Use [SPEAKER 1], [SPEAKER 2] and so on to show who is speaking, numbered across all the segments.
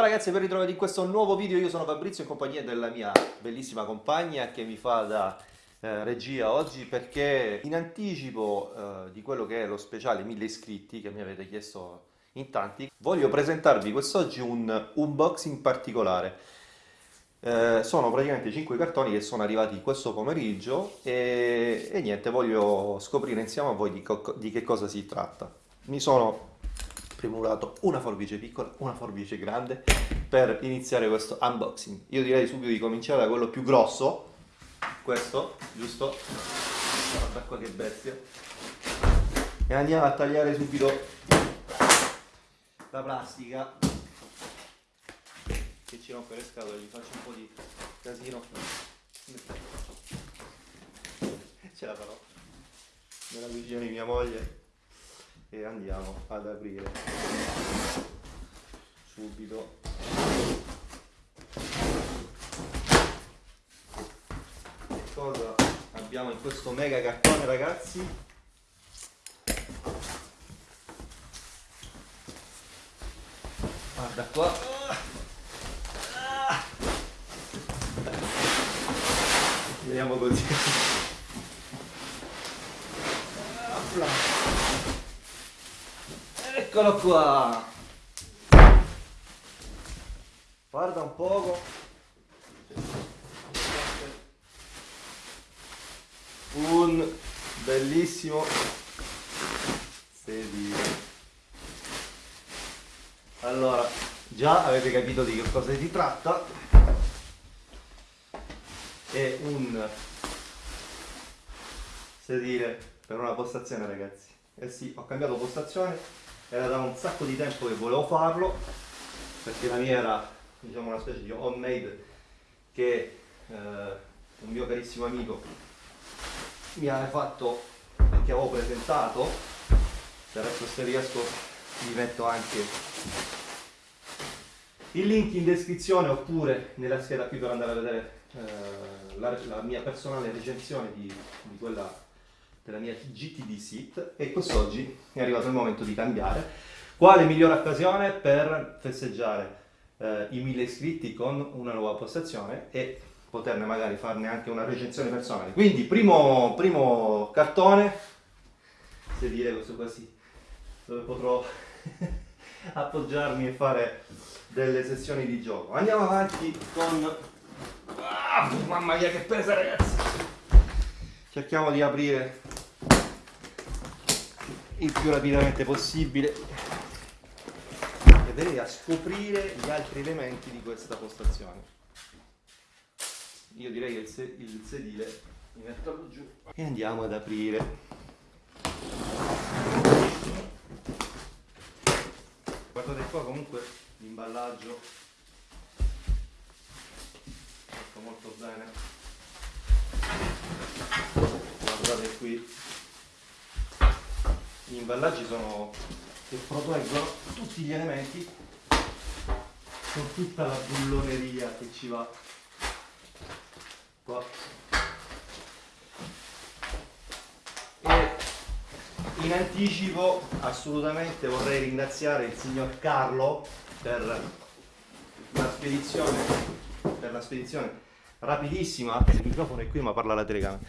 [SPEAKER 1] Ciao ragazzi, ben ritrovati in questo nuovo video. Io sono Fabrizio in compagnia della mia bellissima compagna che mi fa da eh, regia oggi perché in anticipo eh, di quello che è lo speciale 1000 iscritti che mi avete chiesto in tanti, voglio presentarvi quest'oggi un unboxing particolare. Eh, sono praticamente 5 cartoni che sono arrivati questo pomeriggio e, e niente, voglio scoprire insieme a voi di, di che cosa si tratta. Mi sono premurato una forbice piccola, una forbice grande per iniziare questo unboxing. Io direi subito di cominciare da quello più grosso, questo, giusto? Guarda qua che bestia. E andiamo a tagliare subito la plastica che ci rompe le scatole, gli faccio un po' di casino. Ce la farò nella cucina di mia moglie e andiamo ad aprire. Subito. Che cosa abbiamo in questo mega cartone ragazzi? Guarda qua. Vediamo così Eccolo qua! Guarda un poco. Un bellissimo sedile. Allora, già avete capito di che cosa si tratta. È un sedile per una postazione ragazzi. Eh sì, ho cambiato postazione era da un sacco di tempo che volevo farlo perché la mia era diciamo una specie di homemade che eh, un mio carissimo amico mi aveva fatto che avevo presentato. Se adesso se riesco vi metto anche il link in descrizione oppure nella scheda qui per andare a vedere eh, la, la, mia personale recensione di, di quella della mia GTD Sit e quest'oggi è arrivato il momento di cambiare. Quale migliore occasione per festeggiare eh, i 1000 iscritti con una nuova postazione e poterne magari farne anche una recensione personale. Quindi primo, primo cartone, se dire questo quasi, dove potrò appoggiarmi e fare delle sessioni di gioco. Andiamo avanti con... Ah, mamma mia che pesa ragazzi! Cerchiamo di aprire il più rapidamente possibile. E vedere a scoprire gli altri elementi di questa postazione. Io direi che il, se il sedile mi metto giù e andiamo ad aprire. Guardate qua comunque l'imballaggio fatto molto bene. Guardate qui gli imballaggi sono che proteggono tutti gli elementi con tutta la bulloneria che ci va qua. E in anticipo assolutamente vorrei ringraziare il signor Carlo per la spedizione per la spedizione rapidissima il microfono è qui ma parla la telecamera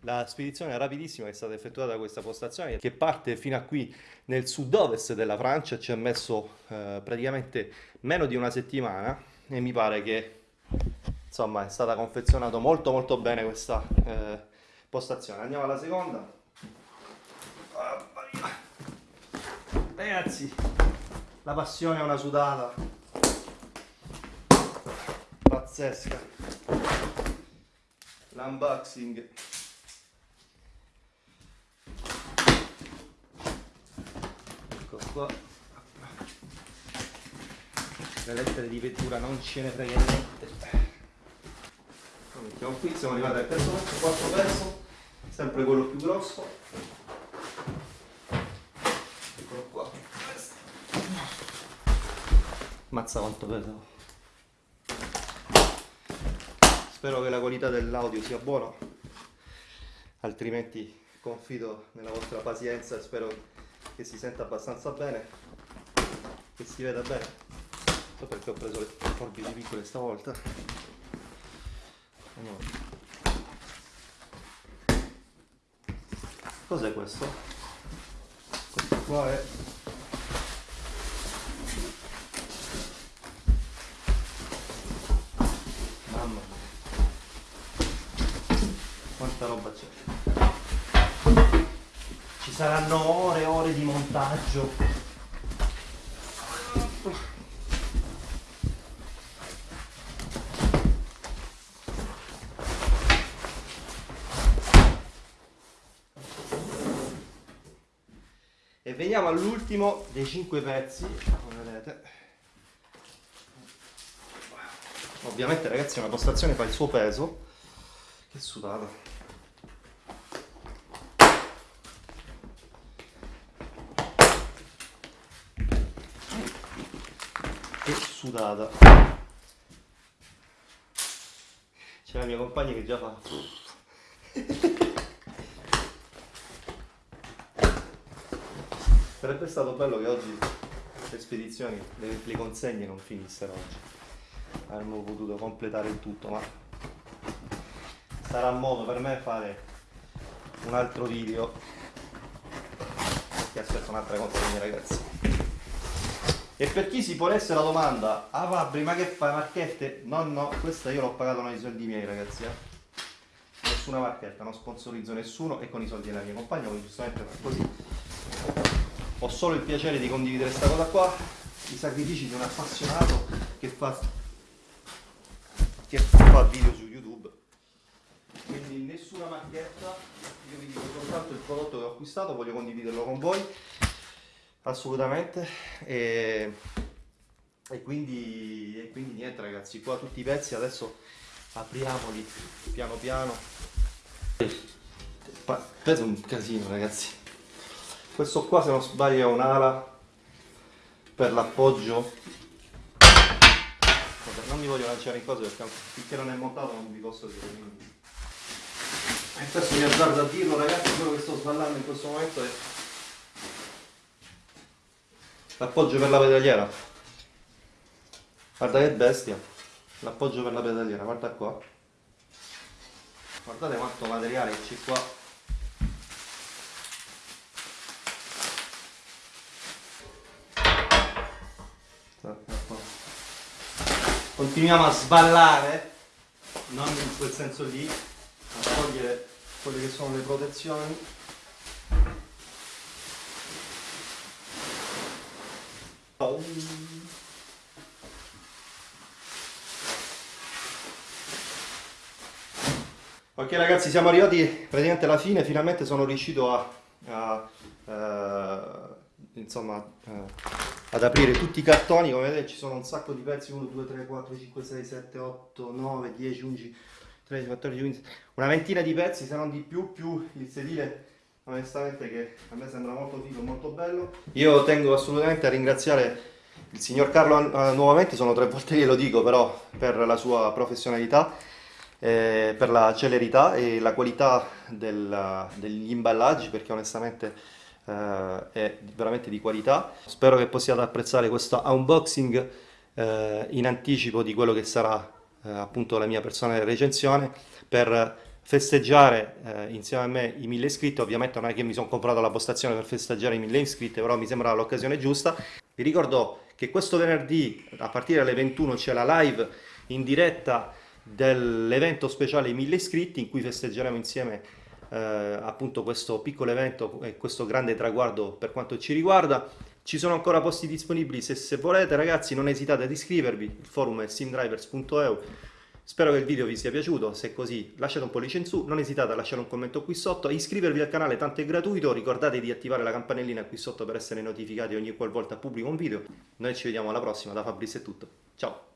[SPEAKER 1] la spedizione rapidissima che è stata effettuata da questa postazione che parte fino a qui nel sud-ovest della Francia, ci ha messo eh, praticamente meno di una settimana e mi pare che insomma è stata confezionata molto molto bene questa eh, postazione. Andiamo alla seconda. Ragazzi, la passione è una sudata pazzesca. L'unboxing qua. Le lettere di vettura non ce ne frega niente. Lo mettiamo qui siamo arrivati al terzo pezzo quarto pezzo sempre quello più grosso. Eccolo qua. Mazza quanto pesa. Spero che la qualità dell'audio sia buona altrimenti confido nella vostra pazienza e spero che si senta abbastanza bene che si veda bene. So perché ho preso le forbici piccole stavolta. Cos'è questo? questo qua è mamma mia. Quanta roba c'è saranno ore e ore di montaggio. E veniamo all'ultimo dei cinque pezzi come vedete. Ovviamente ragazzi una postazione fa il suo peso. Che sudata che sudata. C'è la mia compagna che già fa. Sarebbe stato bello che oggi le spedizioni le, le consegne non finissero oggi. Avremmo potuto completare il tutto ma sarà modo per me fare un altro video. Che aspetto un'altra consegna ragazzi e per chi si ponesse la domanda ah Fabri ma che fai marchette? no no questa io l'ho pagata con i soldi miei ragazzi eh? nessuna marchetta non sponsorizzo nessuno e con i soldi della mia compagna quindi giustamente così ho solo il piacere di condividere questa cosa qua i sacrifici di un appassionato che fa che fa video su youtube quindi nessuna macchietta io vi dico soltanto il prodotto che ho acquistato voglio condividerlo con voi assolutamente. E, e, quindi, e quindi niente ragazzi qua tutti i pezzi adesso apriamoli piano piano. Pesa un casino ragazzi. Questo qua se non sbaglio è un'ala per l'appoggio. Non mi voglio lanciare in cose perché finché non è montato non vi posso dire quindi e questo mi azzardo a dirlo ragazzi quello che sto sballando in questo momento è l'appoggio per la pedaliera. Guarda che bestia. L'appoggio per la pedaliera guarda qua. Guardate quanto materiale c'è qua. Continuiamo a sballare non in quel senso lì a togliere quelle che sono le protezioni ok ragazzi siamo arrivati praticamente alla fine finalmente sono riuscito a, a, a eh, insomma eh, ad aprire tutti i cartoni. Come vedete ci sono un sacco di pezzi 1 2 3 4 5 6 7 8 9 10 11 13 14 15 una ventina di pezzi se non di più più il sedile. Onestamente che a me sembra molto figo molto bello. Io tengo assolutamente a ringraziare il signor Carlo uh, nuovamente sono tre volte che lo dico però per la sua professionalità eh, per la celerità e la qualità del, degli imballaggi perché onestamente eh, è veramente di qualità. Spero che possiate apprezzare questo unboxing eh, in anticipo di quello che sarà eh, appunto la mia personale recensione per festeggiare eh, insieme a me i mille iscritti, ovviamente non è che mi sono comprato la postazione per festeggiare i mille iscritti, però mi sembra l'occasione giusta. Vi ricordo che questo venerdì a partire dalle 21 c'è la live in diretta dell'evento speciale i mille iscritti in cui festeggeremo insieme eh, appunto questo piccolo evento e questo grande traguardo per quanto ci riguarda. Ci sono ancora posti disponibili se, se volete ragazzi non esitate ad iscrivervi, il forum è simdrivers.eu. Spero che il video vi sia piaciuto, se è così lasciate un pollice in su, non esitate a lasciare un commento qui sotto, iscrivervi al canale tanto è gratuito, ricordate di attivare la campanellina qui sotto per essere notificati ogni qualvolta pubblico un video. Noi ci vediamo alla prossima, da Fabrizio è tutto, ciao!